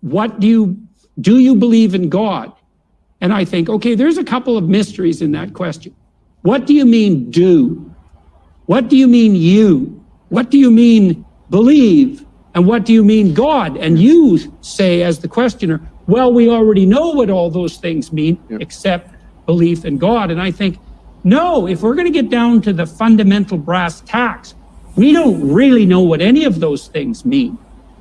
what do you, do you believe in God? And I think, okay, there's a couple of mysteries in that question. What do you mean do? What do you mean you? What do you mean believe? And what do you mean God? And you say as the questioner, well, we already know what all those things mean, except belief in God. And I think, no, if we're going to get down to the fundamental brass tacks, we don't really know what any of those things mean.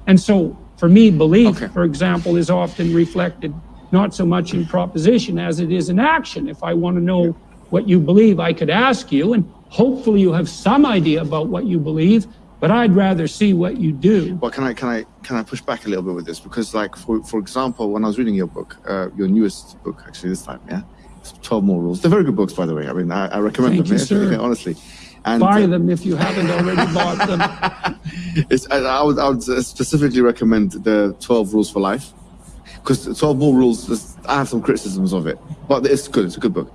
And so for me, belief, okay. for example, is often reflected not so much in proposition as it is in action. If I want to know what you believe, I could ask you, and hopefully you have some idea about what you believe, but I'd rather see what you do. Well, can I can I can I push back a little bit with this? Because, like, for for example, when I was reading your book, uh, your newest book, actually this time, yeah, it's Twelve More Rules. They're very good books, by the way. I mean, I, I recommend Thank them. You. Yeah, honestly. And, Buy uh, them if you haven't already bought them. It's, I would I would specifically recommend the Twelve Rules for Life because 12 More Rules. I have some criticisms of it, but it's good. It's a good book.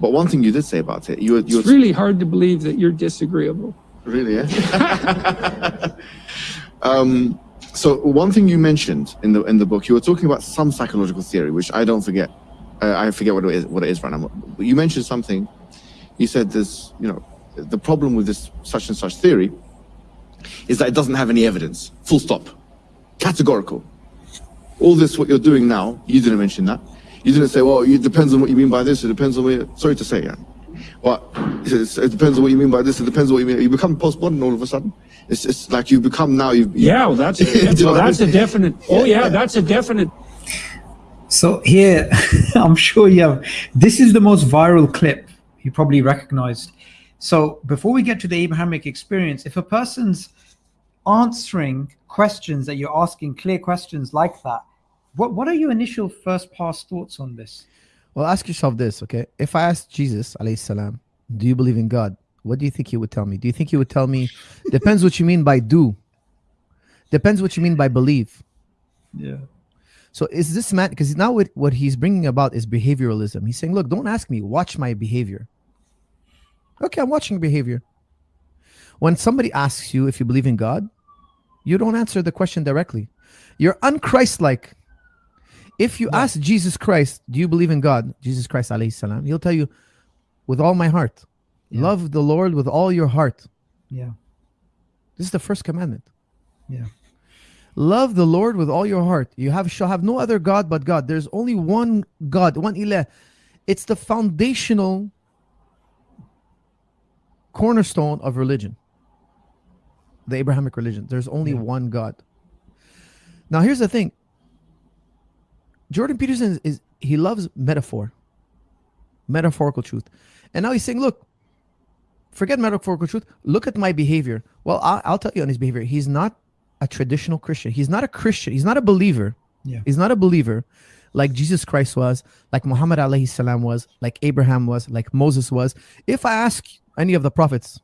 But one thing you did say about it, you were, you It's really hard to believe that you're disagreeable. Really, yeah. um, so one thing you mentioned in the in the book, you were talking about some psychological theory, which I don't forget. Uh, I forget what it is. What it is right now. But you mentioned something. You said there's, You know, the problem with this such and such theory is that it doesn't have any evidence. Full stop. Categorical. All this, what you're doing now, you didn't mention that. You didn't say, well, it depends on what you mean by this. It depends on what. You, sorry to say, yeah. But it depends on what you mean by this. It depends on what you mean. You become postmodern all of a sudden. It's just like you become now. You, you yeah, well, that's a, well, that's a definite. Oh yeah, that's a definite. So here, I'm sure you have. This is the most viral clip you probably recognized. So before we get to the Abrahamic experience, if a person's answering questions that you're asking, clear questions like that, what what are your initial first pass thoughts on this? Well, ask yourself this, okay? If I asked Jesus, alayhi salam, do you believe in God? What do you think he would tell me? Do you think he would tell me, depends what you mean by do. Depends what you mean by believe. Yeah. So is this man, because now what, what he's bringing about is behavioralism. He's saying, look, don't ask me, watch my behavior. Okay, I'm watching behavior. When somebody asks you if you believe in God, you don't answer the question directly. You're unchristlike. If you ask Jesus Christ, do you believe in God? Jesus Christ, alayhi salam, he'll tell you, with all my heart. Yeah. Love the Lord with all your heart. Yeah. This is the first commandment. Yeah. Love the Lord with all your heart. You have shall have no other God but God. There's only one God, one ilah. It's the foundational cornerstone of religion. The Abrahamic religion. There's only yeah. one God. Now here's the thing. Jordan Peterson is, is he loves metaphor, metaphorical truth. And now he's saying, look, forget metaphorical truth. Look at my behavior. Well, I'll, I'll, tell you on his behavior. He's not a traditional Christian. He's not a Christian. He's not a believer. Yeah. He's not a believer like Jesus Christ was, like Muhammad alayhi salam was, like Abraham was, like Moses was. If I ask any of the prophets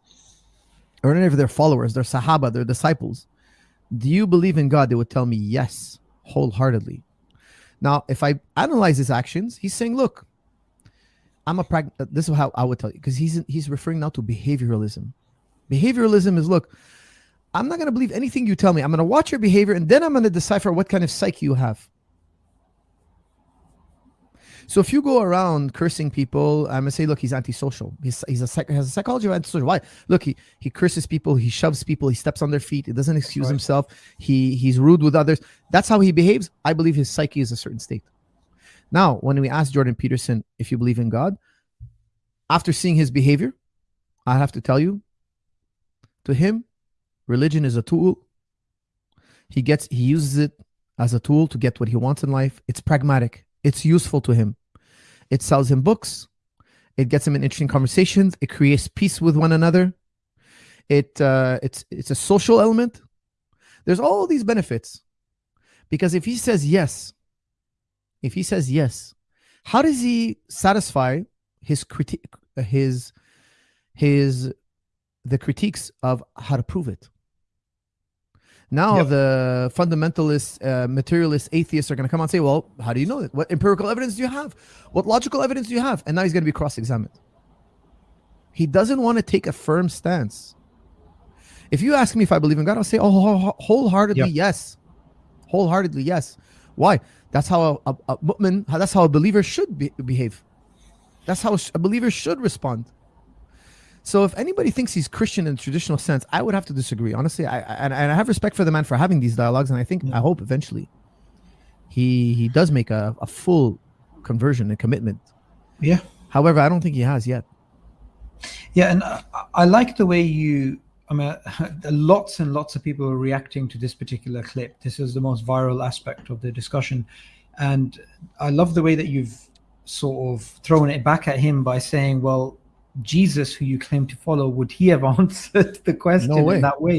or any of their followers, their sahaba, their disciples, do you believe in God? They would tell me yes, wholeheartedly. Now, if I analyze his actions, he's saying, look, I'm a prag. Uh, this is how I would tell you because he's he's referring now to behavioralism. Behavioralism is look, I'm not going to believe anything you tell me. I'm going to watch your behavior and then I'm going to decipher what kind of psyche you have. So if you go around cursing people, I'm gonna say, look, he's antisocial. He's he's a has a psychology of antisocial. Why? Look, he he curses people, he shoves people, he steps on their feet, he doesn't excuse right. himself, he he's rude with others. That's how he behaves. I believe his psyche is a certain state. Now, when we ask Jordan Peterson if you believe in God, after seeing his behavior, I have to tell you, to him, religion is a tool. He gets he uses it as a tool to get what he wants in life. It's pragmatic. It's useful to him. It sells him books. It gets him in interesting conversations. It creates peace with one another. It uh, it's it's a social element. There's all these benefits, because if he says yes, if he says yes, how does he satisfy his critique, his his the critiques of how to prove it? Now yep. the fundamentalist, uh, materialist, atheists are going to come and say, well, how do you know it? What empirical evidence do you have? What logical evidence do you have? And now he's going to be cross-examined. He doesn't want to take a firm stance. If you ask me if I believe in God, I'll say, oh, wholeheartedly, yep. yes. Wholeheartedly, yes. Why? That's how a, a, a mu'min, that's how a believer should be, behave. That's how a believer should respond. So if anybody thinks he's Christian in the traditional sense, I would have to disagree. Honestly, I, and, and I have respect for the man for having these dialogues, and I think I mm. hope eventually he he does make a, a full conversion and commitment. Yeah. However, I don't think he has yet. Yeah, and I, I like the way you. I mean, lots and lots of people are reacting to this particular clip. This is the most viral aspect of the discussion, and I love the way that you've sort of thrown it back at him by saying, "Well, Jesus, who you claim to follow, would he have answered the question way. in that way?"